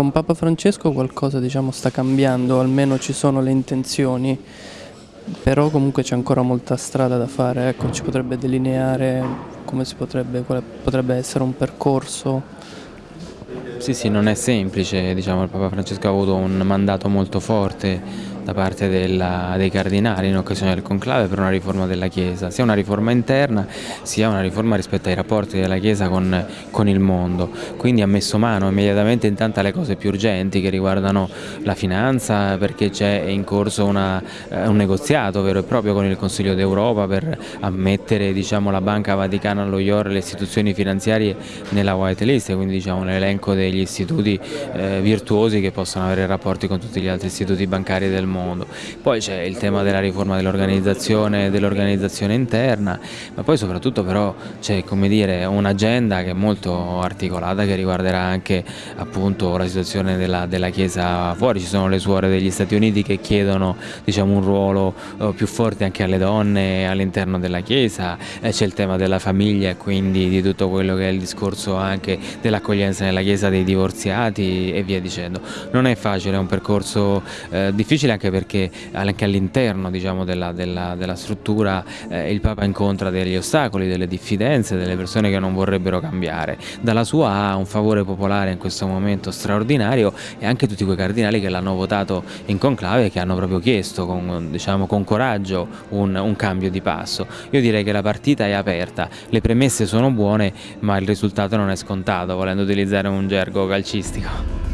con Papa Francesco qualcosa diciamo, sta cambiando, almeno ci sono le intenzioni, però comunque c'è ancora molta strada da fare, ecco, ci potrebbe delineare come si potrebbe, quale potrebbe essere un percorso. Sì, sì, non è semplice, diciamo, il Papa Francesco ha avuto un mandato molto forte da parte della, dei cardinali in occasione del conclave per una riforma della Chiesa, sia una riforma interna sia una riforma rispetto ai rapporti della Chiesa con, con il mondo. Quindi ha messo mano immediatamente intanto alle cose più urgenti che riguardano la finanza perché c'è in corso una, eh, un negoziato vero e proprio con il Consiglio d'Europa per ammettere diciamo, la Banca Vaticana allo IOR e le istituzioni finanziarie nella white list, quindi diciamo, l'elenco degli istituti eh, virtuosi che possono avere rapporti con tutti gli altri istituti bancari del mondo. Poi c'è il tema della riforma dell'organizzazione dell interna, ma poi soprattutto però c'è un'agenda che è molto articolata che riguarderà anche appunto, la situazione della, della, Chiesa fuori, ci sono le suore degli Stati Uniti che chiedono diciamo, un ruolo eh, più forte anche alle donne all'interno della Chiesa, eh, c'è il tema della famiglia e quindi di tutto quello che è il discorso anche dell'accoglienza nella Chiesa dei divorziati e via dicendo. Non è facile, è un percorso eh, difficile anche perché anche all'interno diciamo, della, della, della, struttura eh, il Papa incontra degli ostacoli, delle diffidenze, delle persone che non vorrebbero cambiare. Dalla sua ha un favore popolare in questo momento straordinario e anche tutti quei cardinali che l'hanno votato in conclave e che hanno proprio chiesto con, diciamo, con coraggio un, un cambio di passo. Io direi che la partita è aperta, le premesse sono buone ma il risultato non è scontato volendo utilizzare un gergo calcistico.